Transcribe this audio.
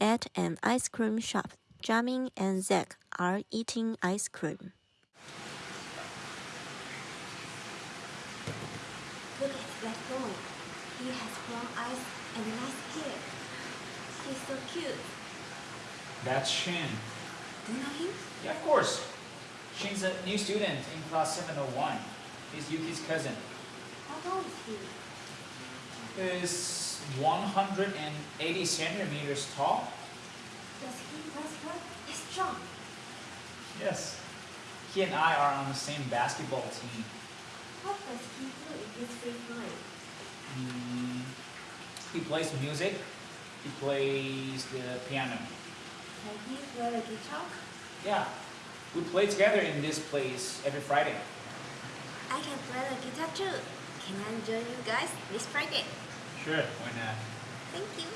at an ice cream shop. Jamin and Zach are eating ice cream. Look at that boy. He has brown eyes and nice hair. He's so cute. That's Shin. Do you know him? Yeah, of course. Shin's a new student in class 701. He's Yuki's cousin. How tall is he? He's 180 centimeters tall. Does he press well? He's strong. Yes. He and I are on the same basketball team. What does he do in his free time? Mm, he plays music. He plays the piano. Can he play the guitar? Yeah. We play together in this place every Friday. I can play the guitar too. Can I join you guys this Friday? Sure, why not? Thank you.